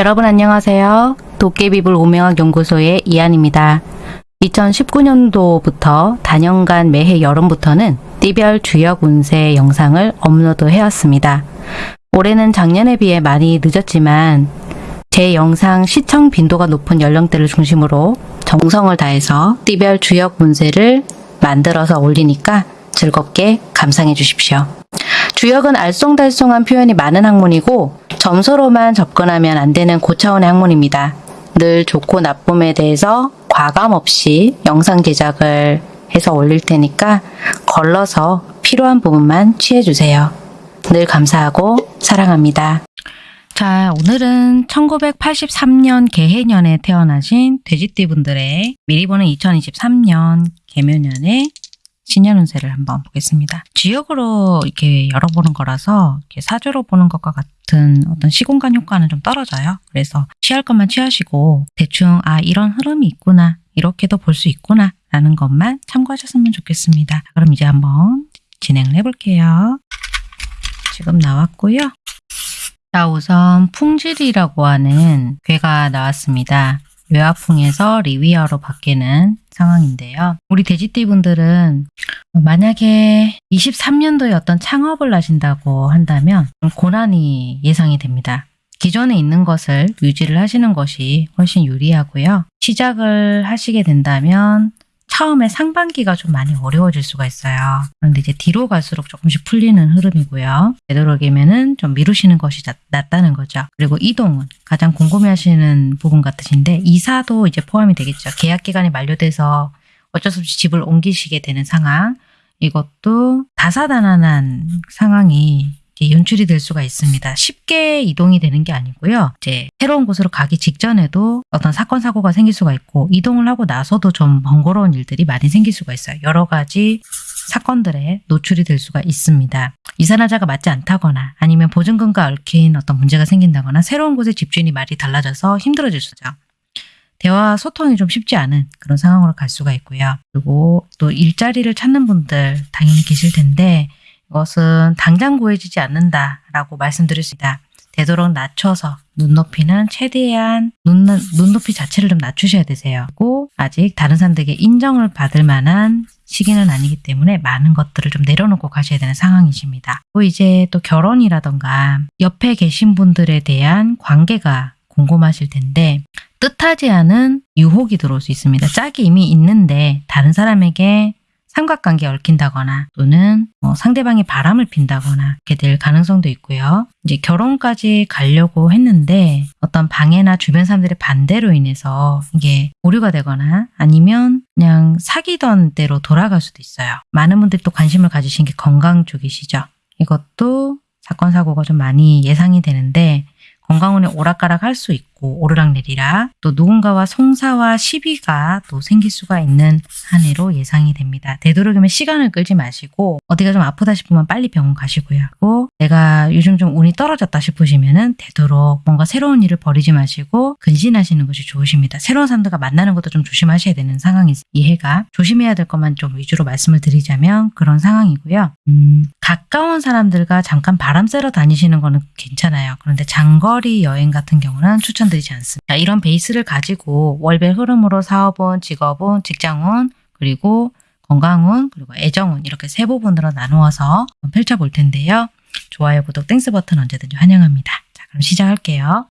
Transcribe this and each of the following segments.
여러분 안녕하세요. 도깨비불 오명학 연구소의 이한입니다. 2019년도부터 단연간 매해 여름부터는 띠별 주역 운세 영상을 업로드 해왔습니다. 올해는 작년에 비해 많이 늦었지만 제 영상 시청 빈도가 높은 연령대를 중심으로 정성을 다해서 띠별 주역 운세를 만들어서 올리니까 즐겁게 감상해 주십시오. 주역은 알쏭달쏭한 표현이 많은 학문이고 점수로만 접근하면 안 되는 고차원의 학문입니다. 늘 좋고 나쁨에 대해서 과감 없이 영상 제작을 해서 올릴 테니까 걸러서 필요한 부분만 취해주세요. 늘 감사하고 사랑합니다. 자, 오늘은 1983년 개해년에 태어나신 돼지띠 분들의 미리 보는 2023년 개묘년의 신년 운세를 한번 보겠습니다. 지역으로 이렇게 열어보는 거라서 이렇게 사주로 보는 것과 같은 어떤 시공간 효과는 좀 떨어져요. 그래서 취할 것만 취하시고 대충 아 이런 흐름이 있구나 이렇게도 볼 수 있구나 라는 것만 참고하셨으면 좋겠습니다. 그럼 이제 한번 진행을 해볼게요. 지금 나왔고요. 자 우선 풍질이라고 하는 괴가 나왔습니다. 외화풍에서 리위어로 바뀌는 상황인데요. 우리 돼지띠 분들은 만약에 23년도에 어떤 창업을 하신다고 한다면 고난이 예상이 됩니다. 기존에 있는 것을 유지를 하시는 것이 훨씬 유리하고요. 시작을 하시게 된다면 처음에 상반기가 좀 많이 어려워질 수가 있어요. 그런데 이제 뒤로 갈수록 조금씩 풀리는 흐름이고요. 되도록이면은 좀 미루시는 것이 낫다는 거죠. 그리고 이동은 가장 궁금해하시는 부분 같으신데 이사도 이제 포함이 되겠죠. 계약 기간이 만료돼서 어쩔 수 없이 집을 옮기시게 되는 상황. 이것도 다사다난한 상황이 연출이 될 수가 있습니다. 쉽게 이동이 되는 게 아니고요. 이제 새로운 곳으로 가기 직전에도 어떤 사건 사고가 생길 수가 있고 이동을 하고 나서도 좀 번거로운 일들이 많이 생길 수가 있어요. 여러 가지 사건들에 노출이 될 수가 있습니다. 이사나자가 맞지 않다거나 아니면 보증금과 얽힌 어떤 문제가 생긴다거나 새로운 곳에 집주인이 말이 달라져서 힘들어질 수죠. 대화 소통이 좀 쉽지 않은 그런 상황으로 갈 수가 있고요. 그리고 또 일자리를 찾는 분들 당연히 계실 텐데 이 것은 당장 구해지지 않는다라고 말씀드릴 수 있다. 되도록 낮춰서 눈높이는 최대한 눈, 눈높이 자체를 좀 낮추셔야 되세요. 그리고 아직 다른 사람들에게 인정을 받을 만한 시기는 아니기 때문에 많은 것들을 좀 내려놓고 가셔야 되는 상황이십니다. 또 이제 또 결혼이라던가 옆에 계신 분들에 대한 관계가 궁금하실 텐데 뜻하지 않은 유혹이 들어올 수 있습니다. 짝이 이미 있는데 다른 사람에게 삼각관계에 얽힌다거나 또는 뭐 상대방이 바람을 핀다거나 이렇게 될 가능성도 있고요. 이제 결혼까지 가려고 했는데 어떤 방해나 주변 사람들의 반대로 인해서 이게 오류가 되거나 아니면 그냥 사귀던 대로 돌아갈 수도 있어요. 많은 분들이 또 관심을 가지신 게 건강 쪽이시죠. 이것도 사건 사고가 좀 많이 예상이 되는데 건강운이 오락가락 할 수 있고 오르락내리락 또 누군가와 송사와 시비가 또 생길 수가 있는 한 해로 예상이 됩니다. 되도록이면 시간을 끌지 마시고 어디가 좀 아프다 싶으면 빨리 병원 가시고요. 그리고 내가 요즘 좀 운이 떨어졌다 싶으시면 은 되도록 뭔가 새로운 일을 버리지 마시고 근신하시는 것이 좋으십니다. 새로운 사람들과 만나는 것도 좀 조심하셔야 되는 상황이 이 해가 조심해야 될 것만 좀 위주로 말씀을 드리자면 그런 상황이고요. 음, 가까운 사람들과 잠깐 바람 쐬러 다니시는 거는 괜찮아요. 그런데 장거리 여행 같은 경우는 추천 드리지 않습니다. 이런 베이스를 가지고 월별 흐름으로 사업운, 직업운, 직장운, 그리고 건강운, 그리고 애정운 이렇게 세 부분으로 나누어서 펼쳐볼 텐데요. 좋아요, 구독, Thanks 버튼 언제든지 환영합니다. 자, 그럼 시작할게요.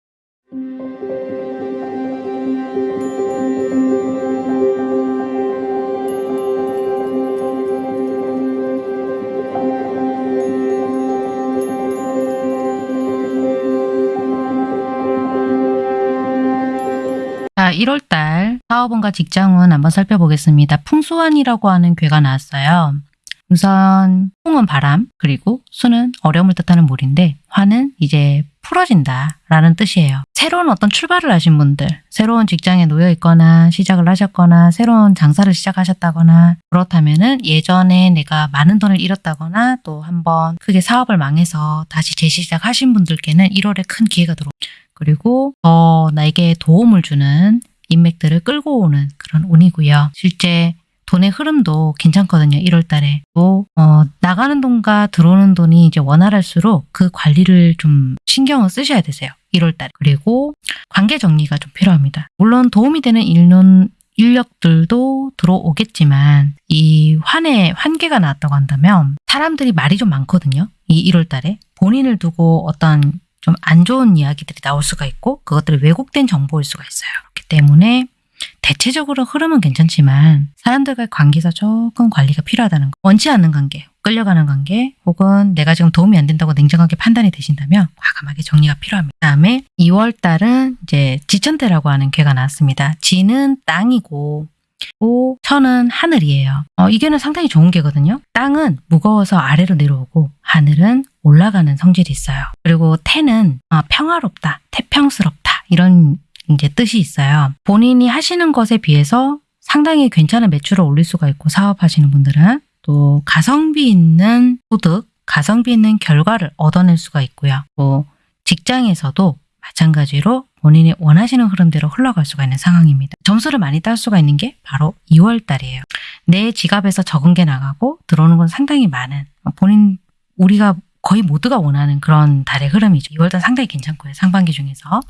1월달 사업원과 직장운 한번 살펴보겠습니다. 풍수환이라고 하는 괴가 나왔어요. 우선 풍은 바람, 그리고 수는 어려움을 뜻하는 물인데 화는 이제 풀어진다 라는 뜻이에요. 새로운 어떤 출발을 하신 분들, 새로운 직장에 놓여 있거나 시작을 하셨거나 새로운 장사를 시작하셨다거나 그렇다면 은 예전에 내가 많은 돈을 잃었다거나 또 한번 크게 사업을 망해서 다시 재시작하신 분들께는 1월에 큰 기회가 들어옵니다. 그리고 더 나에게 도움을 주는 인맥들을 끌고 오는 그런 운이고요. 실제 돈의 흐름도 괜찮거든요. 1월 달에. 또, 어, 나가는 돈과 들어오는 돈이 이제 원활할수록 그 관리를 좀 신경을 쓰셔야 되세요. 1월 달에. 그리고 관계 정리가 좀 필요합니다. 물론 도움이 되는 일론, 인력들도 들어오겠지만 이 환에 환계가 나왔다고 한다면 사람들이 말이 좀 많거든요. 이 1월 달에 본인을 두고 어떤 좀 안 좋은 이야기들이 나올 수가 있고 그것들이 왜곡된 정보일 수가 있어요. 그렇기 때문에 대체적으로 흐름은 괜찮지만 사람들과의 관계에서 조금 관리가 필요하다는 거. 원치 않는 관계, 끌려가는 관계 혹은 내가 지금 도움이 안 된다고 냉정하게 판단이 되신다면 과감하게 정리가 필요합니다. 다음에 2월 달은 이제 지천대라고 하는 괴가 나왔습니다. 지는 땅이고 오, 천은 하늘이에요. 어, 이게는 상당히 좋은 게거든요. 땅은 무거워서 아래로 내려오고 하늘은 올라가는 성질이 있어요. 그리고 태는 어, 평화롭다, 태평스럽다 이런 이제 뜻이 있어요. 본인이 하시는 것에 비해서 상당히 괜찮은 매출을 올릴 수가 있고 사업하시는 분들은 또 가성비 있는 소득, 가성비 있는 결과를 얻어낼 수가 있고요. 또 직장에서도 마찬가지로 본인이 원하시는 흐름대로 흘러갈 수가 있는 상황입니다. 점수를 많이 딸 수가 있는 게 바로 2월 달이에요. 내 지갑에서 적은 게 나가고 들어오는 건 상당히 많은 본인 우리가 거의 모두가 원하는 그런 달의 흐름이죠. 2월달 상당히 괜찮고요. 상반기 중에서.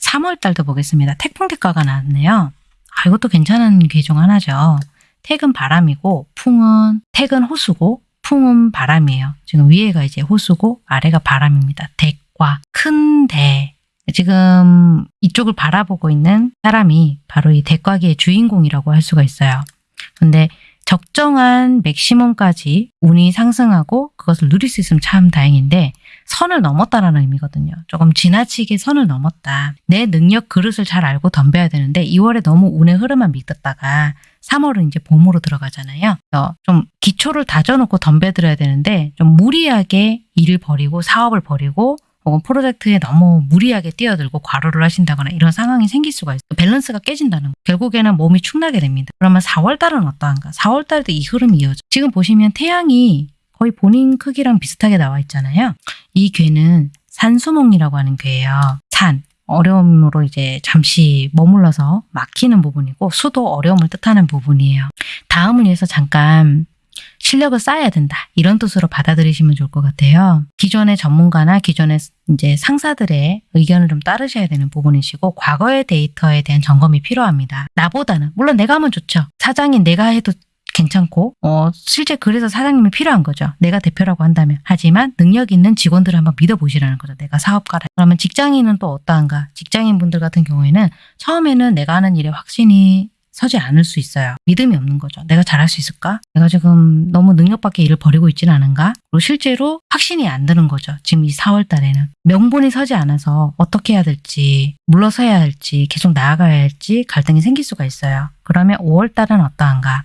3월달도 보겠습니다. 태풍 대가가 나왔네요. 아, 이것도 괜찮은 계중 하나죠. 택은 바람이고 풍은 택은 호수고 풍은 바람이에요. 지금 위에가 이제 호수고 아래가 바람입니다. 대과 큰 대. 지금 이쪽을 바라보고 있는 사람이 바로 이 대과기의 주인공이라고 할 수가 있어요. 근데 적정한 맥시멈까지 운이 상승하고 그것을 누릴 수 있으면 참 다행인데 선을 넘었다라는 의미거든요. 조금 지나치게 선을 넘었다. 내 능력 그릇을 잘 알고 덤벼야 되는데 2월에 너무 운의 흐름만 믿었다가 3월은 이제 봄으로 들어가잖아요. 좀 기초를 다져놓고 덤벼들어야 되는데 좀 무리하게 일을 버리고 사업을 버리고 혹은 프로젝트에 너무 무리하게 뛰어들고 과로를 하신다거나 이런 상황이 생길 수가 있어요. 밸런스가 깨진다는 거. 결국에는 몸이 축나게 됩니다. 그러면 4월달은 어떠한가? 4월달도 이 흐름이 이어져. 지금 보시면 태양이 거의 본인 크기랑 비슷하게 나와 있잖아요. 이 괴는 산수몽이라고 하는 괴예요. 산, 어려움으로 이제 잠시 머물러서 막히는 부분이고 수도 어려움을 뜻하는 부분이에요. 다음을 위해서 잠깐 실력을 쌓아야 된다. 이런 뜻으로 받아들이시면 좋을 것 같아요. 기존의 전문가나 기존의 이제 상사들의 의견을 좀 따르셔야 되는 부분이시고 과거의 데이터에 대한 점검이 필요합니다. 나보다는 물론 내가 하면 좋죠. 사장인 내가 해도 괜찮고 어, 실제 그래서 사장님이 필요한 거죠. 내가 대표라고 한다면. 하지만 능력 있는 직원들을 한번 믿어보시라는 거죠. 내가 사업가라. 그러면 직장인은 또 어떠한가? 직장인분들 같은 경우에는 처음에는 내가 하는 일에 확신이 서지 않을 수 있어요. 믿음이 없는 거죠. 내가 잘할 수 있을까? 내가 지금 너무 능력밖에 일을 벌이고 있지는 않은가? 그리고 실제로 확신이 안 드는 거죠. 지금 이 4월 달에는. 명분이 서지 않아서 어떻게 해야 될지, 물러서야 할지, 계속 나아가야 할지 갈등이 생길 수가 있어요. 그러면 5월 달은 어떠한가?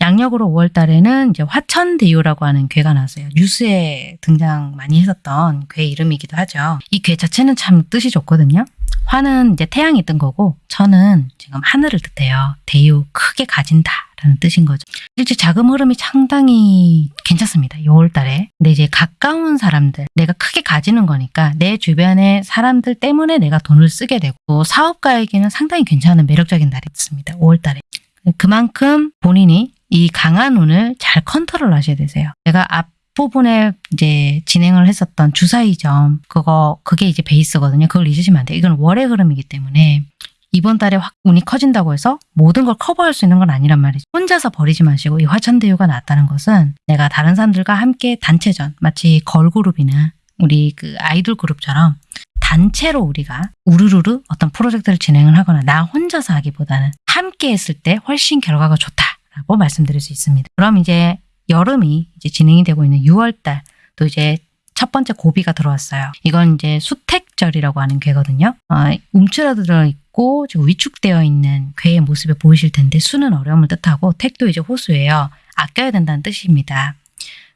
양력으로 5월 달에는 이제 화천대유라고 하는 괴가 나왔어요. 뉴스에 등장 많이 했었던 괴 이름이기도 하죠. 이 괴 자체는 참 뜻이 좋거든요. 화는 이제 태양이 뜬 거고 천은 지금 하늘을 뜻해요. 대유 크게 가진다 라는 뜻인 거죠. 실제 자금 흐름이 상당히 괜찮습니다. 6월 달에. 근데 이제 가까운 사람들, 내가 크게 가지는 거니까 내 주변의 사람들 때문에 내가 돈을 쓰게 되고 또 사업가에게는 상당히 괜찮은 매력적인 날이었습니다. 5월 달에. 그만큼 본인이 이 강한 운을 잘 컨트롤 하셔야 되세요. 내가 앞 부분에 이제 진행을 했었던 주사위점 그거 그게 이제 베이스거든요. 그걸 잊으시면 안 돼요. 이건 월의 흐름이기 때문에 이번 달에 확 운이 커진다고 해서 모든 걸 커버할 수 있는 건 아니란 말이죠. 혼자서 버리지 마시고 이 화천대유가 나왔다는 것은 내가 다른 사람들과 함께 단체전 마치 걸그룹이나 우리 그 아이돌 그룹처럼 단체로 우리가 우르르르 어떤 프로젝트를 진행을 하거나 나 혼자서 하기보다는 함께 했을 때 훨씬 결과가 좋다라고 말씀드릴 수 있습니다. 그럼 이제 여름이 이제 진행이 되고 있는 6월달 또 이제 첫 번째 고비가 들어왔어요. 이건 이제 수택절이라고 하는 괴거든요. 어, 움츠러들어 있고 지금 위축되어 있는 괴의 모습을 보이실 텐데 수는 어려움을 뜻하고 택도 이제 호수예요. 아껴야 된다는 뜻입니다.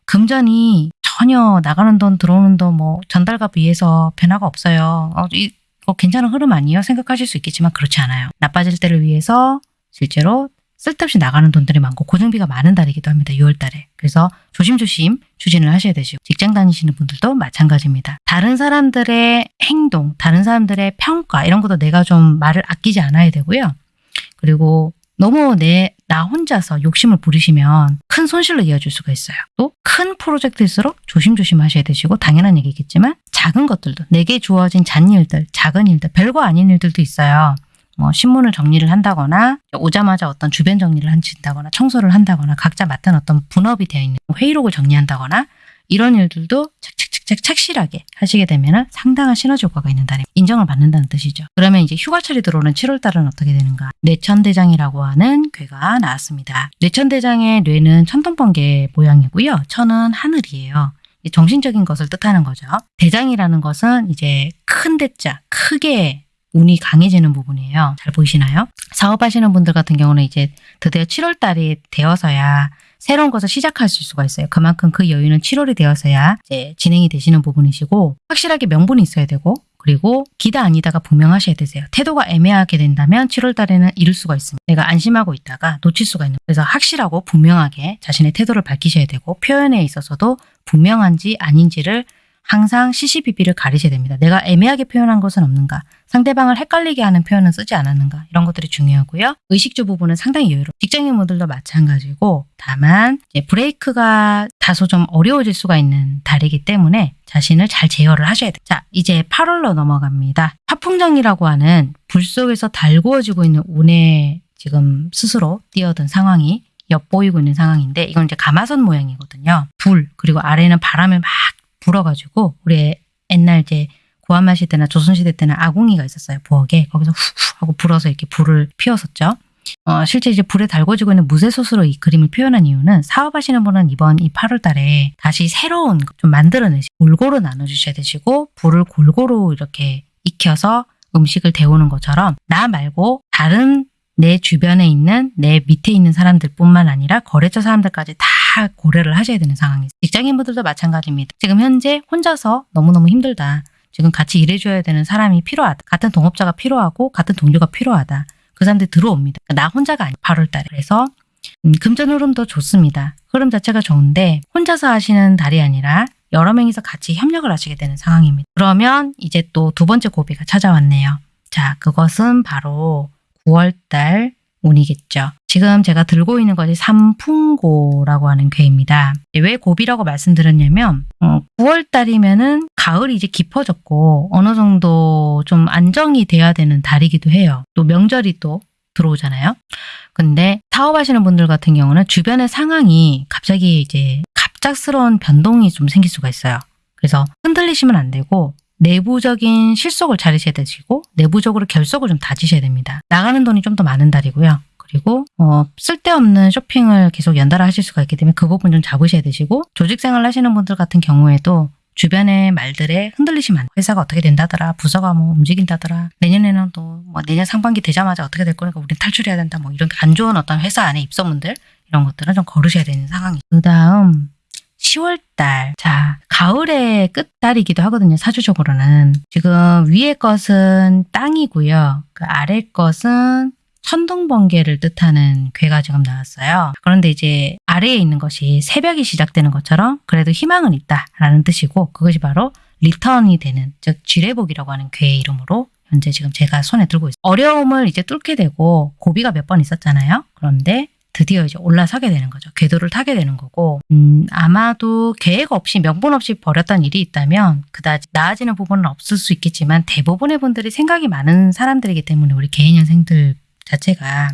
금전이 전혀 나가는 돈 들어오는 돈 뭐 전달과 비해서 변화가 없어요. 어, 이, 어, 괜찮은 흐름 아니에요? 생각하실 수 있겠지만 그렇지 않아요. 나빠질 때를 위해서 실제로 쓸데없이 나가는 돈들이 많고 고정비가 많은 달이기도 합니다. 6월 달에. 그래서 조심조심 추진을 하셔야 되시고 직장 다니시는 분들도 마찬가지입니다. 다른 사람들의 행동, 다른 사람들의 평가 이런 것도 내가 좀 말을 아끼지 않아야 되고요. 그리고 너무 내, 나 혼자서 욕심을 부리시면 큰 손실로 이어질 수가 있어요. 또 큰 프로젝트일수록 조심조심 하셔야 되시고 당연한 얘기겠지만 작은 것들도 내게 주어진 잔일들, 작은 일들, 별거 아닌 일들도 있어요. 뭐 신문을 정리를 한다거나 오자마자 어떤 주변 정리를 한다거나 청소를 한다거나 각자 맡은 어떤 분업이 되어 있는 회의록을 정리한다거나 이런 일들도 착착착착 착실하게 하시게 되면 상당한 시너지 효과가 있는 달에 인정을 받는다는 뜻이죠. 그러면 이제 휴가철이 들어오는 7월 달은 어떻게 되는가? 뇌천대장이라고 하는 괴가 나왔습니다. 뇌천대장의 뇌는 천둥번개 모양이고요. 천은 하늘이에요. 이 정신적인 것을 뜻하는 거죠. 대장이라는 것은 이제 큰 대자, 크게 운이 강해지는 부분이에요. 잘 보이시나요? 사업하시는 분들 같은 경우는 이제 드디어 7월 달이 되어서야 새로운 것을 시작하실 수가 있어요. 그만큼 그 여유는 7월이 되어서야 이제 진행이 되시는 부분이시고 확실하게 명분이 있어야 되고 그리고 기다 아니다가 분명하셔야 되세요. 태도가 애매하게 된다면 7월 달에는 잃을 수가 있습니다. 내가 안심하고 있다가 놓칠 수가 있는 그래서 확실하고 분명하게 자신의 태도를 밝히셔야 되고 표현에 있어서도 분명한지 아닌지를 항상 CCBB를 가리셔야 됩니다. 내가 애매하게 표현한 것은 없는가? 상대방을 헷갈리게 하는 표현은 쓰지 않았는가? 이런 것들이 중요하고요. 의식주 부분은 상당히 여유로워. 직장인분들도 마찬가지고 다만 브레이크가 다소 좀 어려워질 수가 있는 달이기 때문에 자신을 잘 제어를 하셔야 돼요. 자, 이제 8월로 넘어갑니다. 화풍정이라고 하는 불 속에서 달구어지고 있는 운에 지금 스스로 뛰어든 상황이 엿보이고 있는 상황인데 이건 이제 가마선 모양이거든요. 불 그리고 아래는 바람을 막 불어가지고 우리 옛날 이제 구한말 시대나 조선시대 때는 아궁이가 있었어요. 부엌에 거기서 훅훅 하고 불어서 이렇게 불을 피웠었죠. 어, 실제 이제 불에 달궈지고 있는 무쇠솥으로 이 그림을 표현한 이유는 사업하시는 분은 이번 이 8월 달에 다시 새로운 거좀 만들어내시고 골고루 나눠주셔야 되시고 불을 골고루 이렇게 익혀서 음식을 데우는 것처럼 나 말고 다른 내 주변에 있는 내 밑에 있는 사람들 뿐만 아니라 거래처 사람들까지 다 고려를 하셔야 되는 상황이죠. 직장인분들도 마찬가지입니다. 지금 현재 혼자서 너무너무 힘들다. 지금 같이 일해줘야 되는 사람이 필요하다. 같은 동업자가 필요하고 같은 동료가 필요하다. 그 사람들이 들어옵니다. 나 혼자가 아니 8월 달에. 그래서 음, 금전 흐름도 좋습니다. 흐름 자체가 좋은데 혼자서 하시는 달이 아니라 여러 명이서 같이 협력을 하시게 되는 상황입니다. 그러면 이제 또 두 번째 고비가 찾아왔네요. 자, 그것은 바로 9월달 운이겠죠. 지금 제가 들고 있는 것이 삼풍고라고 하는 괴입니다. 왜 고비라고 말씀드렸냐면 어, 9월달이면은 가을이 이제 깊어졌고 어느 정도 좀 안정이 돼야 되는 달이기도 해요. 또 명절이 또 들어오잖아요. 근데 사업하시는 분들 같은 경우는 주변의 상황이 갑자기 이제 갑작스러운 변동이 좀 생길 수가 있어요. 그래서 흔들리시면 안 되고 내부적인 실속을 차리셔야 되시고 내부적으로 결속을 좀 다지셔야 됩니다. 나가는 돈이 좀 더 많은 달이고요. 그리고 어, 쓸데없는 쇼핑을 계속 연달아 하실 수가 있기 때문에 그 부분 좀 잡으셔야 되시고 조직생활 하시는 분들 같은 경우에도 주변의 말들에 흔들리시면. 회사가 어떻게 된다더라 부서가 뭐 움직인다더라 내년에는 또 뭐 내년 상반기 되자마자 어떻게 될 거니까 우린 탈출해야 된다 뭐 이런 안 좋은 어떤 회사 안에 입소문들 이런 것들은 좀 거르셔야 되는 상황이 그 다음 10월달. 자, 가을의 끝달이기도 하거든요. 사주적으로는. 지금 위의 것은 땅이고요. 그 아래 것은 천둥 번개를 뜻하는 괴가 지금 나왔어요. 그런데 이제 아래에 있는 것이 새벽이 시작되는 것처럼 그래도 희망은 있다라는 뜻이고 그것이 바로 리턴이 되는 즉 쥐레복이라고 하는 괴의 이름으로 현재 지금 제가 손에 들고 있어요. 어려움을 이제 뚫게 되고 고비가 몇 번 있었잖아요. 그런데 드디어 이제 올라서게 되는 거죠. 궤도를 타게 되는 거고 음, 아마도 계획 없이 명분 없이 벌였던 일이 있다면 그다지 나아지는 부분은 없을 수 있겠지만 대부분의 분들이 생각이 많은 사람들이기 때문에 우리 개인년생들 자체가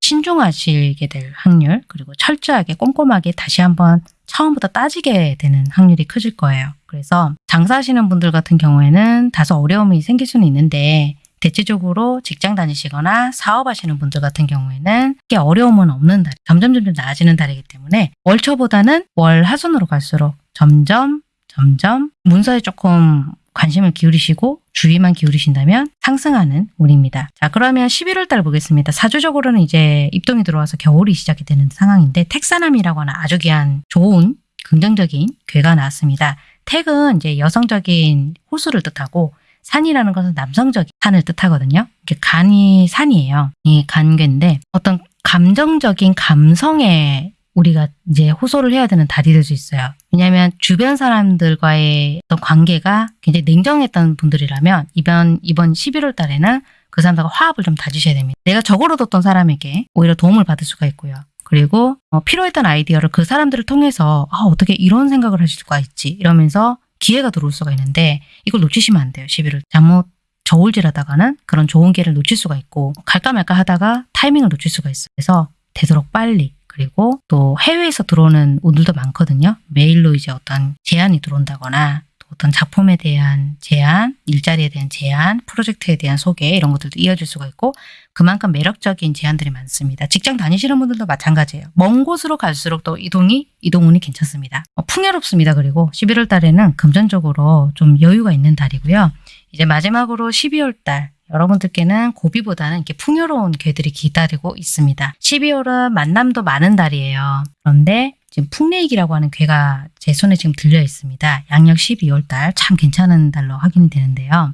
신중하시게 될 확률 그리고 철저하게 꼼꼼하게 다시 한번 처음부터 따지게 되는 확률이 커질 거예요. 그래서 장사하시는 분들 같은 경우에는 다소 어려움이 생길 수는 있는데 대체적으로 직장 다니시거나 사업하시는 분들 같은 경우에는 크게 어려움은 없는 달, 점점 점점 나아지는 달이기 때문에 월초보다는 월 하순으로 갈수록 점점 점점 문서에 조금 관심을 기울이시고 주의만 기울이신다면 상승하는 운입니다. 자 그러면 11월 달 보겠습니다. 사주적으로는 이제 입동이 들어와서 겨울이 시작이 되는 상황인데 택사남이라고 하는 아주 귀한 좋은 긍정적인 괴가 나왔습니다. 택은 이제 여성적인 호수를 뜻하고 산이라는 것은 남성적인 산을 뜻하거든요. 이게 간이 산이에요. 이 간괴인데 어떤 감정적인 감성에 우리가 이제 호소를 해야 되는 달이 될수 있어요. 왜냐하면 주변 사람들과의 어떤 관계가 굉장히 냉정했던 분들이라면 이번 이번 11월 달에는 그그 사람들과 화합을 좀 다지셔야 됩니다. 내가 적어로 뒀던 사람에게 오히려 도움을 받을 수가 있고요. 그리고 어, 필요했던 아이디어를 그 사람들을 통해서 아, 어떻게 이런 생각을 하실 수가 있지 이러면서 기회가 들어올 수가 있는데 이걸 놓치시면 안 돼요. 11월 잘못 저울질하다가는 그런 좋은 기회를 놓칠 수가 있고 갈까 말까 하다가 타이밍을 놓칠 수가 있어요. 그래서 되도록 빨리 그리고 또 해외에서 들어오는 운들도 많거든요. 메일로 이제 어떤 제안이 들어온다거나 또 어떤 작품에 대한 제안, 일자리에 대한 제안, 프로젝트에 대한 소개 이런 것들도 이어질 수가 있고 그만큼 매력적인 제안들이 많습니다. 직장 다니시는 분들도 마찬가지예요. 먼 곳으로 갈수록 또 이동이 이동운이 괜찮습니다. 어, 풍요롭습니다. 그리고 11월 달에는 금전적으로 좀 여유가 있는 달이고요. 이제 마지막으로 12월 달 여러분들께는 고비보다는 이렇게 풍요로운 괴들이 기다리고 있습니다. 12월은 만남도 많은 달이에요. 그런데 지금 풍레익이라고 하는 괴가 제 손에 지금 들려 있습니다. 양력 12월 달 참 괜찮은 달로 확인이 되는데요.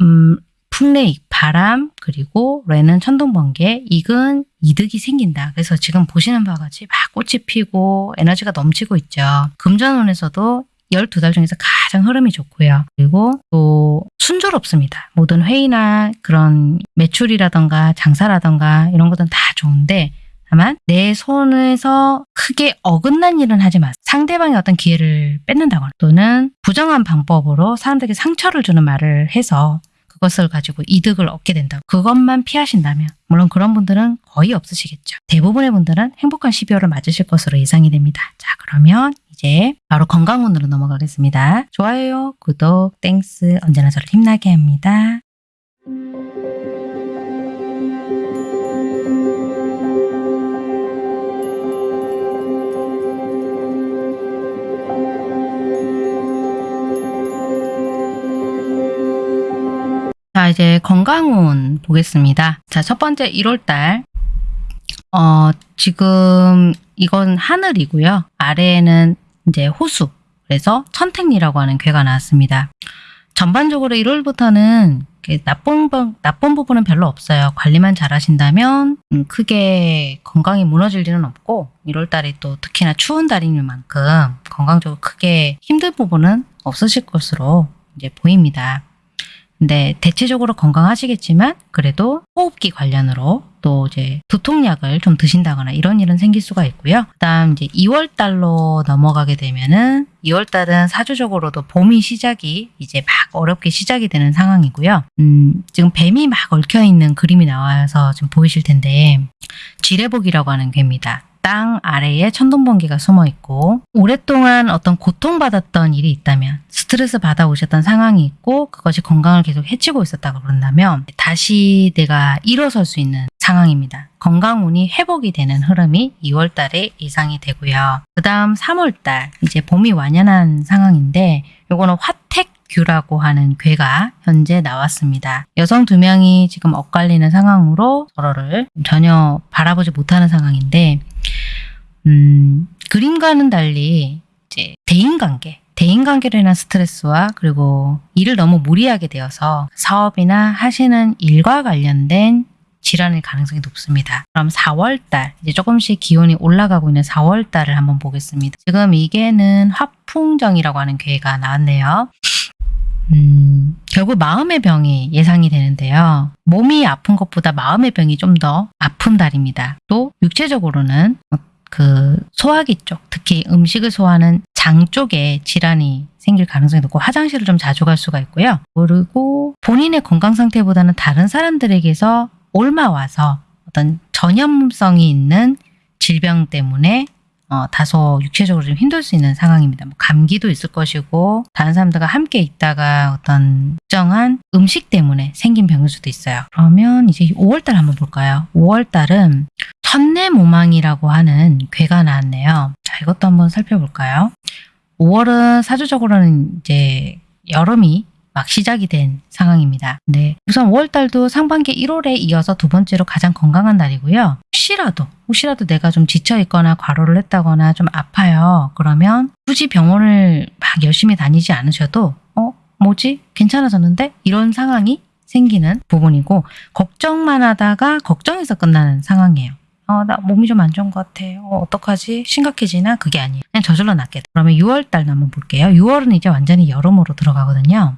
음, 풍레익, 바람, 그리고 레는 천둥번개, 익은 이득이 생긴다. 그래서 지금 보시는 바와 같이 막 꽃이 피고 에너지가 넘치고 있죠. 금전운에서도 12달 중에서 가장 흐름이 좋고요. 그리고 또 순조롭습니다. 모든 회의나 그런 매출이라던가 장사라던가 이런 것들은 다 좋은데 다만 내 손에서 크게 어긋난 일은 하지 마세요. 상대방의 어떤 기회를 뺏는다거나 또는 부정한 방법으로 사람들에게 상처를 주는 말을 해서 그것을 가지고 이득을 얻게 된다. 그것만 피하신다면 물론 그런 분들은 거의 없으시겠죠. 대부분의 분들은 행복한 12월을 맞으실 것으로 예상이 됩니다. 자 그러면 이제 바로 건강운으로 넘어가겠습니다. 좋아요, 구독, Thanks 언제나 저를 힘나게 합니다. 자, 이제 건강운 보겠습니다. 자, 첫 번째 1월달. 어, 지금 이건 하늘이고요. 아래에는 이제 호수. 그래서 천택리라고 하는 괴가 나왔습니다. 전반적으로 1월부터는 나쁜, 부- 나쁜 부분은 별로 없어요. 관리만 잘 하신다면 음, 크게 건강이 무너질 일은 없고 1월달이 또 특히나 추운 달인 만큼 건강적으로 크게 힘든 부분은 없으실 것으로 이제 보입니다. 근데 대체적으로 건강하시겠지만 그래도 호흡기 관련으로 또 이제 두통약을 좀 드신다거나 이런 일은 생길 수가 있고요. 그다음 이제 2월 달로 넘어가게 되면은 2월 달은 사주적으로도 봄이 시작이 이제 막 어렵게 시작이 되는 상황이고요. 음, 지금 뱀이 막 얽혀 있는 그림이 나와서 지금 보이실 텐데 지뢰복이라고 하는 괴입니다. 땅 아래에 천둥번개가 숨어 있고 오랫동안 어떤 고통받았던 일이 있다면 스트레스 받아오셨던 상황이 있고 그것이 건강을 계속 해치고 있었다고 그런다면 다시 내가 일어설 수 있는 상황입니다. 건강운이 회복이 되는 흐름이 2월 달에 예상이 되고요. 그 다음 3월 달 이제 봄이 완연한 상황인데 요거는 화택 규라고 하는 괴가 현재 나왔습니다. 여성 두 명이 지금 엇갈리는 상황으로 서로를 전혀 바라보지 못하는 상황인데 음, 그림과는 달리 이제 대인관계, 대인관계로 인한 스트레스와 그리고 일을 너무 무리하게 되어서 사업이나 하시는 일과 관련된 질환일 가능성이 높습니다. 그럼 4월달 이제 조금씩 기온이 올라가고 있는 4월달을 한번 보겠습니다. 지금 이게는 화풍정이라고 하는 괴가 나왔네요. 음, 결국 마음의 병이 예상이 되는데요. 몸이 아픈 것보다 마음의 병이 좀 더 아픈 달입니다. 또 육체적으로는 그 소화기 쪽, 특히 음식을 소화하는 장 쪽에 질환이 생길 가능성이 높고 화장실을 좀 자주 갈 수가 있고요. 그리고 본인의 건강 상태보다는 다른 사람들에게서 옮아와서 어떤 전염성이 있는 질병 때문에 어, 다소 육체적으로 좀 힘들 수 있는 상황입니다. 뭐 감기도 있을 것이고 다른 사람들과 함께 있다가 어떤 특정한 음식 때문에 생긴 병일 수도 있어요. 그러면 이제 5월달 한번 볼까요? 5월달은 천내모망이라고 하는 괴가 나왔네요. 자, 이것도 한번 살펴볼까요? 5월은 사주적으로는 이제 여름이 막 시작이 된 상황입니다. 네. 우선 5월달도 상반기 1월에 이어서 두 번째로 가장 건강한 날이고요. 혹시라도, 혹시라도 내가 좀 지쳐있거나 과로를 했다거나 좀 아파요. 그러면 굳이 병원을 막 열심히 다니지 않으셔도, 어, 뭐지? 괜찮아졌는데? 이런 상황이 생기는 부분이고, 걱정만 하다가 걱정해서 끝나는 상황이에요. 어, 나 몸이 좀 안 좋은 것 같아. 어, 어떡하지? 심각해지나? 그게 아니에요. 그냥 저절로 낫게 돼. 그러면 6월달 한번 볼게요. 6월은 이제 완전히 여름으로 들어가거든요.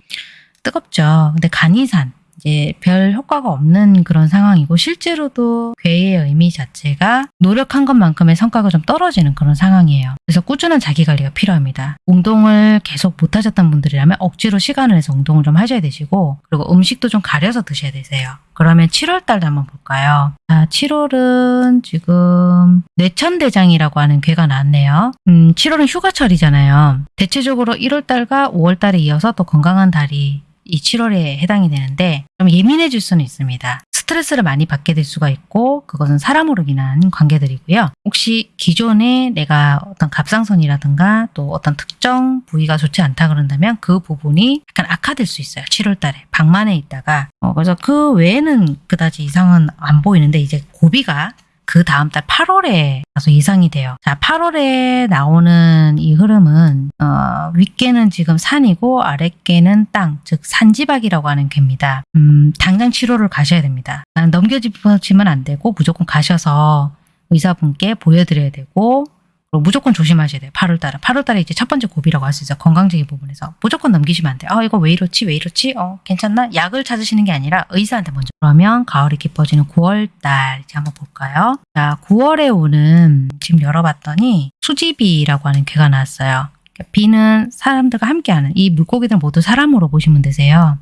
뜨겁죠. 근데 간이산, 이제 별 효과가 없는 그런 상황이고 실제로도 괴의 의미 자체가 노력한 것만큼의 성과가 좀 떨어지는 그런 상황이에요. 그래서 꾸준한 자기 관리가 필요합니다. 운동을 계속 못 하셨던 분들이라면 억지로 시간을 내서 운동을 좀 하셔야 되시고 그리고 음식도 좀 가려서 드셔야 되세요. 그러면 7월 달도 한번 볼까요? 자, 7월은 지금 뇌천대장이라고 하는 괴가 나왔네요. 음, 7월은 휴가철이잖아요. 대체적으로 1월 달과 5월 달에 이어서 또 건강한 달이 이 7월에 해당이 되는데 좀 예민해질 수는 있습니다. 스트레스를 많이 받게 될 수가 있고 그것은 사람으로 인한 관계들이고요. 혹시 기존에 내가 어떤 갑상선이라든가 또 어떤 특정 부위가 좋지 않다 그런다면 그 부분이 약간 악화될 수 있어요. 7월 달에 방만해 있다가 어, 그래서 그 외에는 그다지 이상은 안 보이는데 이제 고비가 그 다음 달 8월에 가서 이상이 돼요. 자, 8월에 나오는 이 흐름은 어, 윗개는 지금 산이고 아랫개는 땅, 즉 산지박이라고 하는 개입니다. 음, 당장 치료를 가셔야 됩니다. 넘겨짚으시면 안 되고 무조건 가셔서 의사분께 보여드려야 되고 무조건 조심하셔야 돼요. 8월달은. 8월달에 이제 첫 번째 고비라고 할 수 있어요. 건강적인 부분에서. 무조건 넘기시면 안 돼요. 아, 이거 왜 이렇지? 왜 이렇지? 어, 괜찮나? 약을 찾으시는 게 아니라 의사한테 먼저. 그러면 가을이 깊어지는 9월달 이제 한번 볼까요? 자, 9월에 오는 지금 열어봤더니 수지비라고 하는 괴가 나왔어요. 그러니까 비는 사람들과 함께하는 이 물고기들 모두 사람으로 보시면 되세요.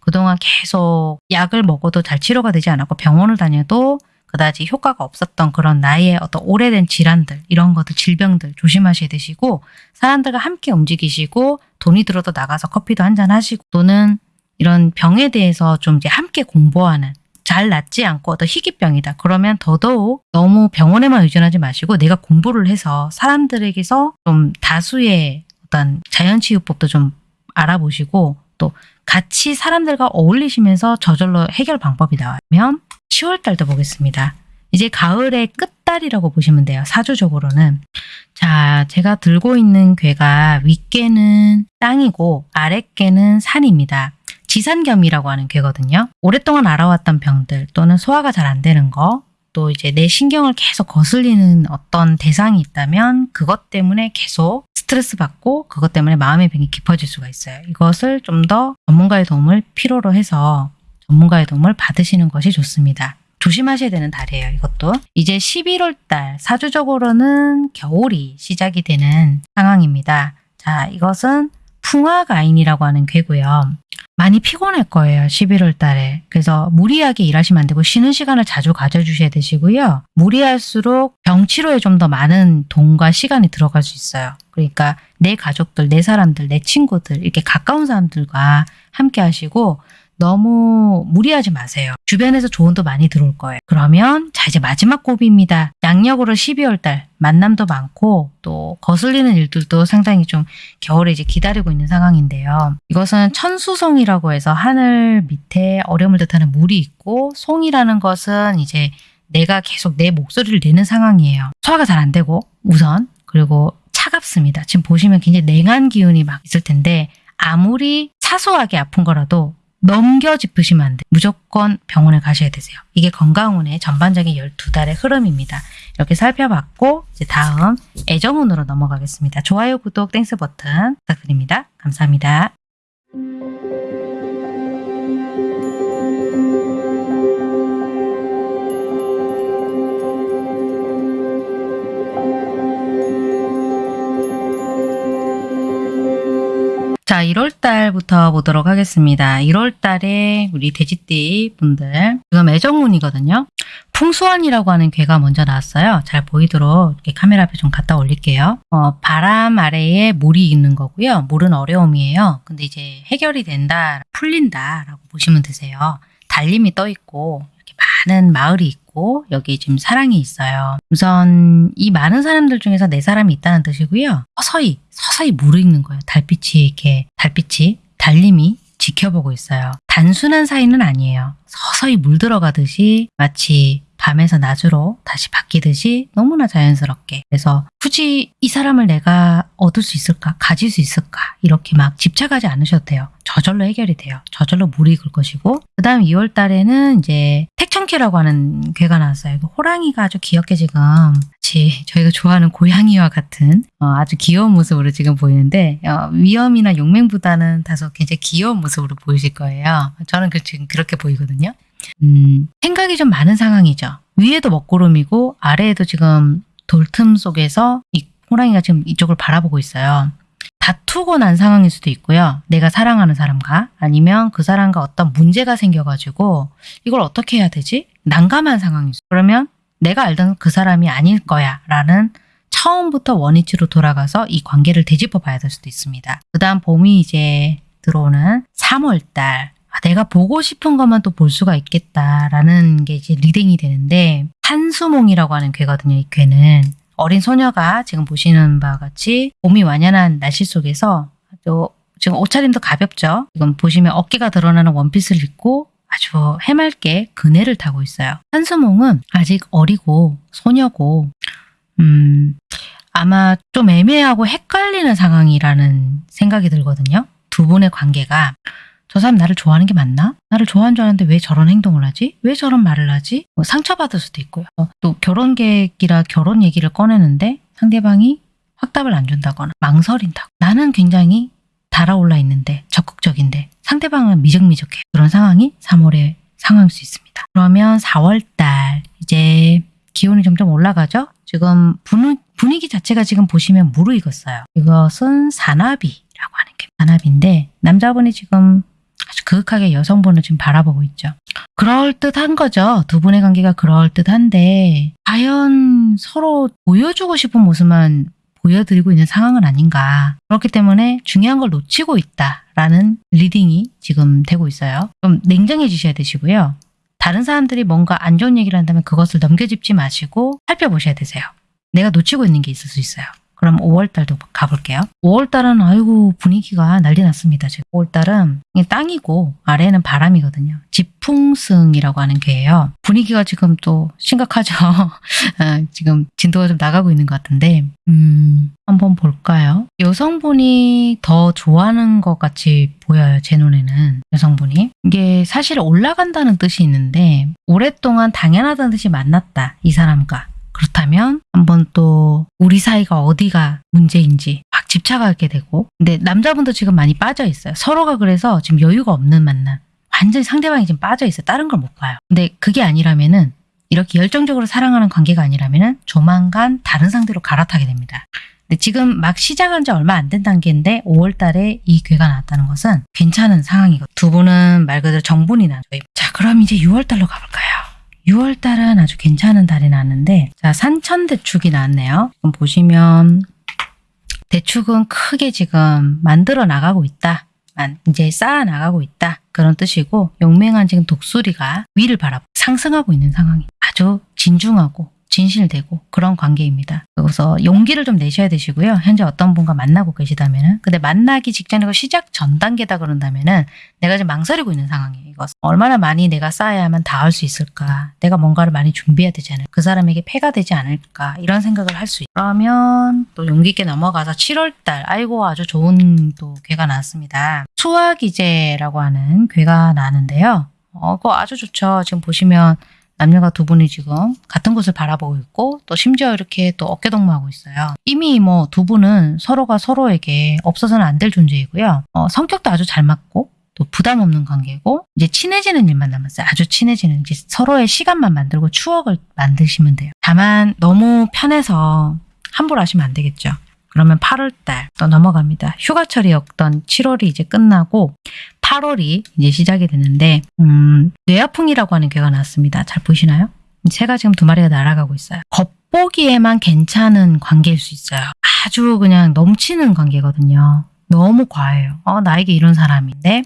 그동안 계속 약을 먹어도 잘 치료가 되지 않았고 병원을 다녀도 그다지 효과가 없었던 그런 나의 어떤 오래된 질환들 이런 것들 질병들 조심하셔야 되시고 사람들과 함께 움직이시고 돈이 들어도 나가서 커피도 한잔 하시고 또는 이런 병에 대해서 좀 이제 함께 공부하는 잘 낫지 않고 어떤 희귀병이다. 그러면 더더욱 너무 병원에만 의존하지 마시고 내가 공부를 해서 사람들에게서 좀 다수의 어떤 자연치유법도 좀 알아보시고 또 같이 사람들과 어울리시면서 저절로 해결 방법이 나오면 10월 달도 보겠습니다. 이제 가을의 끝달이라고 보시면 돼요. 사주적으로는. 자, 제가 들고 있는 괴가 윗개는 땅이고 아랫개는 산입니다. 지산겸이라고 하는 괴거든요. 오랫동안 알아왔던 병들 또는 소화가 잘 안 되는 거, 또 이제 내 신경을 계속 거슬리는 어떤 대상이 있다면 그것 때문에 계속 스트레스 받고 그것 때문에 마음의 병이 깊어질 수가 있어요. 이것을 좀 더 전문가의 도움을 필요로 해서 전문가의 도움을 받으시는 것이 좋습니다. 조심하셔야 되는 달이에요. 이것도. 이제 11월 달 사주적으로는 겨울이 시작이 되는 상황입니다. 자, 이것은 풍화가인이라고 하는 괴고요. 많이 피곤할 거예요. 11월 달에. 그래서 무리하게 일하시면 안 되고 쉬는 시간을 자주 가져주셔야 되시고요. 무리할수록 병치료에 좀 더 많은 돈과 시간이 들어갈 수 있어요. 그러니까 내 가족들, 내 사람들, 내 친구들 이렇게 가까운 사람들과 함께 하시고 너무 무리하지 마세요. 주변에서 조언도 많이 들어올 거예요. 그러면 자 이제 마지막 고비입니다. 양력으로 12월 달 만남도 많고 또 거슬리는 일들도 상당히 좀 겨울에 이제 기다리고 있는 상황인데요. 이것은 천수송이라고 해서 하늘 밑에 어려움을 뜻하는 물이 있고 송이라는 것은 이제 내가 계속 내 목소리를 내는 상황이에요. 소화가 잘 안 되고 우선 그리고 차갑습니다. 지금 보시면 굉장히 냉한 기운이 막 있을 텐데 아무리 사소하게 아픈 거라도 넘겨 짚으시면 안 돼요. 무조건 병원에 가셔야 되세요. 이게 건강운의 전반적인 12달의 흐름입니다. 이렇게 살펴봤고 이제 다음 애정운으로 넘어가겠습니다. 좋아요, 구독, Thanks 버튼 부탁드립니다. 감사합니다. 자, 1월 달부터 보도록 하겠습니다. 1월 달에 우리 돼지띠 분들 지금 애정운이거든요. 풍수원이라고 하는 괴가 먼저 나왔어요. 잘 보이도록 이렇게 카메라 앞에 좀 갖다 올릴게요. 어, 바람 아래에 물이 있는 거고요. 물은 어려움이에요. 근데 이제 해결이 된다, 풀린다 라고 보시면 되세요. 달림이 떠 있고 이렇게 많은 마을이 있고 여기 지금 사랑이 있어요. 우선 이 많은 사람들 중에서 네 사람이 있다는 뜻이고요. 서서히 서서히 무르익는 거예요. 달빛이 이렇게 달빛이 달림이 지켜보고 있어요. 단순한 사이는 아니에요. 서서히 물들어가듯이 마치 밤에서 낮으로 다시 바뀌듯이 너무나 자연스럽게. 그래서 굳이 이 사람을 내가 얻을 수 있을까? 가질 수 있을까? 이렇게 막 집착하지 않으셔도 돼요. 저절로 해결이 돼요. 저절로 물이 익을 것이고. 그 다음 2월 달에는 이제 택천키라고 하는 괴가 나왔어요. 호랑이가 아주 귀엽게 지금 저희가 좋아하는 고양이와 같은 어, 아주 귀여운 모습으로 지금 보이는데 어, 위험이나 용맹보다는 다소 굉장히 귀여운 모습으로 보이실 거예요. 저는 그, 지금 그렇게 보이거든요 음, 생각이 좀 많은 상황이죠. 위에도 먹구름이고 아래에도 지금 돌틈 속에서 이 호랑이가 지금 이쪽을 바라보고 있어요. 다투고 난 상황일 수도 있고요. 내가 사랑하는 사람과 아니면 그 사람과 어떤 문제가 생겨가지고 이걸 어떻게 해야 되지? 난감한 상황이 있어. 그러면 내가 알던 그 사람이 아닐 거야 라는 처음부터 원위치로 돌아가서 이 관계를 되짚어 봐야 될 수도 있습니다. 그 다음 봄이 이제 들어오는 3월달 아, 내가 보고 싶은 것만 또 볼 수가 있겠다라는 게 이제 reading이 되는데 산수몽이라고 하는 괘거든요. 이 괘는 어린 소녀가 지금 보시는 바와 같이 봄이 완연한 날씨 속에서 아주 지금 옷차림도 가볍죠. 지금 보시면 어깨가 드러나는 원피스를 입고 아주 해맑게 그네를 타고 있어요. 한수몽은 아직 어리고 소녀고 음 아마 좀 애매하고 헷갈리는 상황이라는 생각이 들거든요. 두 분의 관계가 저 사람 나를 좋아하는 게 맞나? 나를 좋아하는 줄 알았는데 왜 저런 행동을 하지? 왜 저런 말을 하지? 뭐 상처받을 수도 있고요. 어, 또 결혼 계획이라 결혼 얘기를 꺼내는데 상대방이 확답을 안 준다거나 망설인다고. 나는 굉장히 달아올라 있는데 적극적인데 상대방은 미적미적해. 그런 상황이 3월에 상황일 수 있습니다. 그러면 4월달 이제 기온이 점점 올라가죠? 지금 분위기 자체가 지금 보시면 무르익었어요. 이것은 산나비라고 하는 게 산나비인데 남자분이 지금 아주 그윽하게 여성분을 지금 바라보고 있죠. 그럴듯한 거죠. 두 분의 관계가 그럴듯한데 과연 서로 보여주고 싶은 모습만 보여드리고 있는 상황은 아닌가. 그렇기 때문에 중요한 걸 놓치고 있다라는 reading이 지금 되고 있어요. 좀 냉정해지셔야 되시고요. 다른 사람들이 뭔가 안 좋은 얘기를 한다면 그것을 넘겨짚지 마시고 살펴보셔야 되세요. 내가 놓치고 있는 게 있을 수 있어요. 그럼 5월달도 가볼게요. 5월달은 아이고 분위기가 난리 났습니다. 지금 5월달은 땅이고 아래는 바람이거든요. 지풍승이라고 하는 괘예요. 분위기가 지금 또 심각하죠. 아, 지금 진도가 좀 나가고 있는 것 같은데 음, 한번 볼까요? 여성분이 더 좋아하는 것 같이 보여요. 제 눈에는 여성분이. 이게 사실 올라간다는 뜻이 있는데 오랫동안 당연하다는 뜻이 만났다. 이 사람과. 그렇다면 한번 또 우리 사이가 어디가 문제인지 막 집착하게 되고 근데 남자분도 지금 많이 빠져 있어요. 서로가 그래서 지금 여유가 없는 만남. 완전히 상대방이 지금 빠져 있어요. 다른 걸 못 봐요. 근데 그게 아니라면은 이렇게 열정적으로 사랑하는 관계가 아니라면은 조만간 다른 상대로 갈아타게 됩니다. 근데 지금 막 시작한 지 얼마 안 된 단계인데 5월 달에 이 괴가 나왔다는 것은 괜찮은 상황이고 두 분은 말 그대로 정분이 나죠. 자 그럼 이제 6월 달로 가볼까요? 6월 달은 아주 괜찮은 달이 나왔는데 자 산천 대축이 나왔네요. 지금 보시면 대축은 크게 지금 만들어 나가고 있다. 이제 쌓아 나가고 있다. 그런 뜻이고 용맹한 지금 독수리가 위를 바라보 상승하고 있는 상황이 아주 진중하고 진실되고 그런 관계입니다. 그래서 용기를 좀 내셔야 되시고요. 현재 어떤 분과 만나고 계시다면 은 근데 만나기 직전이고 시작 전 단계다 그런다면 은 내가 지금 망설이고 있는 상황이에요. 이것 얼마나 많이 내가 쌓아야만 닿을 수 있을까? 내가 뭔가를 많이 준비해야 되지 않을까? 그 사람에게 폐가 되지 않을까? 이런 생각을 할 수 있어요. 그러면 또 용기 있게 넘어가서 7월달 아이고 아주 좋은 또 괴가 나왔습니다. 수화기제라고 하는 괴가 나는데요. 어, 그거 아주 좋죠. 지금 보시면 남녀가 두 분이 지금 같은 곳을 바라보고 있고 또 심지어 이렇게 또 어깨동무하고 있어요. 이미 뭐 두 분은 서로가 서로에게 없어서는 안 될 존재이고요. 어, 성격도 아주 잘 맞고 또 부담 없는 관계고 이제 친해지는 일만 남았어요. 아주 친해지는 이제 서로의 시간만 만들고 추억을 만드시면 돼요. 다만 너무 편해서 함부로 하시면 안 되겠죠. 그러면 8월달 또 넘어갑니다. 휴가철이었던 7월이 이제 끝나고 8월이 이제 시작이 되는데 음, 뇌아풍이라고 하는 괴가 나왔습니다. 잘 보이시나요? 새가 지금 두 마리가 날아가고 있어요. 겉보기에만 괜찮은 관계일 수 있어요. 아주 그냥 넘치는 관계거든요. 너무 과해요. 어, 나에게 이런 사람인데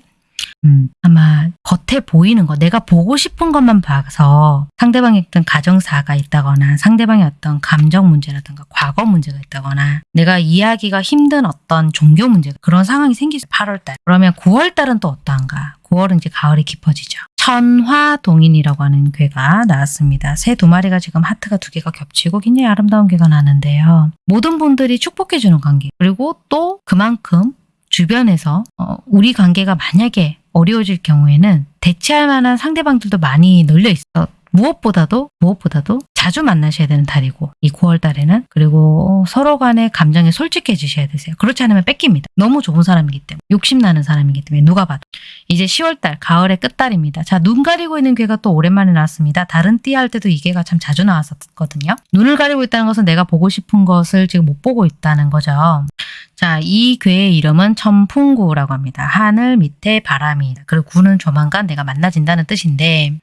음, 아마 겉에 보이는 거, 내가 보고 싶은 것만 봐서 상대방의 어떤 가정사가 있다거나 상대방의 어떤 감정 문제라든가 과거 문제가 있다거나 내가 이해하기가 힘든 어떤 종교 문제 그런 상황이 생기죠. 8월달. 그러면 9월달은 또 어떠한가? 9월은 이제 가을이 깊어지죠. 천화동인이라고 하는 괴가 나왔습니다. 새 두 마리가 지금 하트가 두 개가 겹치고 굉장히 아름다운 괴가 나는데요. 모든 분들이 축복해주는 관계 그리고 또 그만큼 주변에서 어, 우리 관계가 만약에 어려워질 경우에는 대체할 만한 상대방들도 많이 널려 있어. 무엇보다도 무엇보다도 자주 만나셔야 되는 달이고 이 9월 달에는 그리고 서로 간의 감정에 솔직해지셔야 되세요. 그렇지 않으면 뺏깁니다. 너무 좋은 사람이기 때문에 욕심 나는 사람이기 때문에 누가 봐도 이제 10월 달 가을의 끝달입니다. 자 눈 가리고 있는 괴가 또 오랜만에 나왔습니다. 다른 띠 할 때도 이 괴가 참 자주 나왔었거든요. 눈을 가리고 있다는 것은 내가 보고 싶은 것을 지금 못 보고 있다는 거죠. 자, 이 괴의 이름은 천풍구라고 합니다. 하늘 밑에 바람이. 그리고 구는 조만간 내가 만나진다는 뜻인데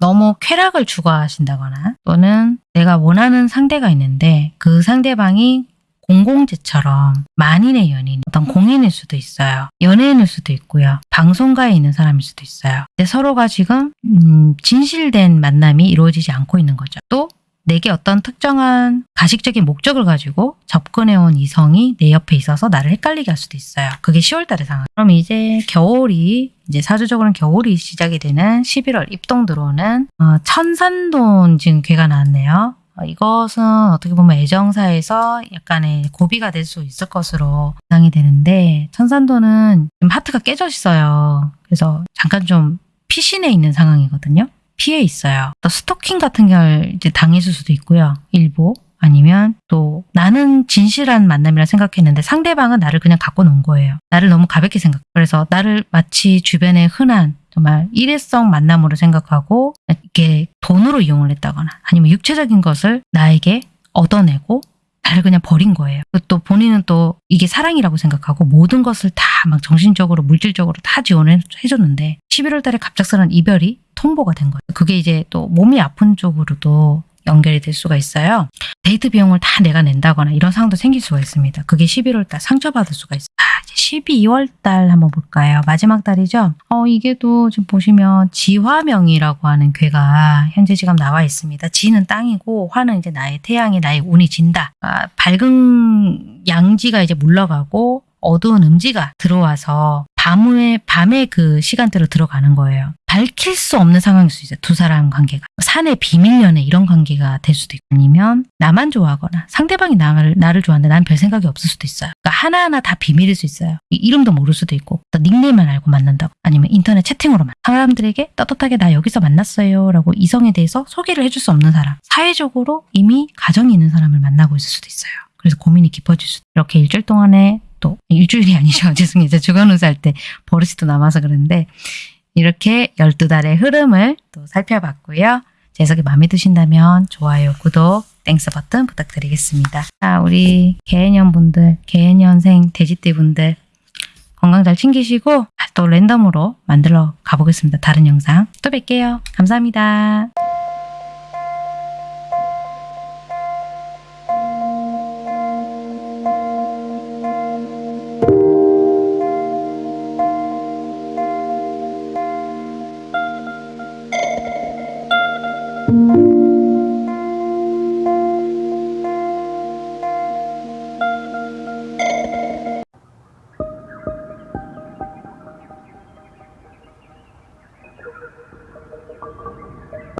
너무 쾌락을 추구하신다거나 또는 내가 원하는 상대가 있는데 그 상대방이 공공재처럼 만인의 연인, 어떤 공인일 수도 있어요. 연예인일 수도 있고요. 방송가에 있는 사람일 수도 있어요. 근데 서로가 지금 음, 진실된 만남이 이루어지지 않고 있는 거죠. 또 내게 어떤 특정한 가식적인 목적을 가지고 접근해온 이성이 내 옆에 있어서 나를 헷갈리게 할 수도 있어요. 그게 10월달의 상황. 그럼 이제 겨울이 이제 사주적으로는 겨울이 시작이 되는 11월 입동 들어오는 어, 천산돈 지금 괴가 나왔네요. 어, 이것은 어떻게 보면 애정사에서 약간의 고비가 될 수 있을 것으로 예상이 되는데 천산도는 지금 하트가 깨져 있어요. 그래서 잠깐 좀 피신해 있는 상황이거든요. 피해 있어요. 또 스토킹 같은 걸 이제 당했을 수도 있고요. 일부 아니면 또 나는 진실한 만남이라 생각했는데 상대방은 나를 그냥 갖고 논 거예요. 나를 너무 가볍게 생각. 그래서 나를 마치 주변의 흔한 정말 일회성 만남으로 생각하고 이게 돈으로 이용을 했다거나 아니면 육체적인 것을 나에게 얻어내고 나를 그냥 버린 거예요. 또 본인은 또 이게 사랑이라고 생각하고 모든 것을 다 막 정신적으로 물질적으로 다 지원을 해줬는데 11월 달에 갑작스런 이별이 통보가 된 거예요. 그게 이제 또 몸이 아픈 쪽으로도 연결이 될 수가 있어요. 데이트 비용을 다 내가 낸다거나 이런 상황도 생길 수가 있습니다. 그게 11월 달 상처받을 수가 있어요. 아, 이제 12월 달 한번 볼까요? 마지막 달이죠. 어, 이게 또 지금 보시면 지화명이라고 하는 괴가 현재 지금 나와 있습니다. 지는 땅이고 화는 이제 나의 태양이 나의 운이 진다. 아, 밝은 양지가 이제 물러가고 어두운 음지가 들어와서 밤에 밤에 그 시간대로 들어가는 거예요. 밝힐 수 없는 상황일 수 있어요. 두 사람 관계가. 산의 비밀 연애 이런 관계가 될 수도 있고 아니면 나만 좋아하거나 상대방이 나를, 나를 좋아하는데 난 별 생각이 없을 수도 있어요. 그러니까 하나하나 다 비밀일 수 있어요. 이름도 모를 수도 있고 또 닉네임만 알고 만난다고 아니면 인터넷 채팅으로 만 사람들에게 떳떳하게 나 여기서 만났어요 라고 이성에 대해서 소개를 해줄 수 없는 사람 사회적으로 이미 가정이 있는 사람을 만나고 있을 수도 있어요. 그래서 고민이 깊어질 수 이렇게 일주일 동안에 또 일주일이 아니죠. 죄송해요. 제가 주간 운수 할 때 버릇이 또 남아서 그런데 이렇게 12달의 흐름을 또 살펴봤고요. 제 해석이 마음에 드신다면 좋아요, 구독, Thanks 버튼 부탁드리겠습니다. 자, 우리 계해년 분들, 계해년생 돼지띠 분들 건강 잘 챙기시고 또 랜덤으로 만들어 가보겠습니다. 다른 영상 또 뵐게요. 감사합니다.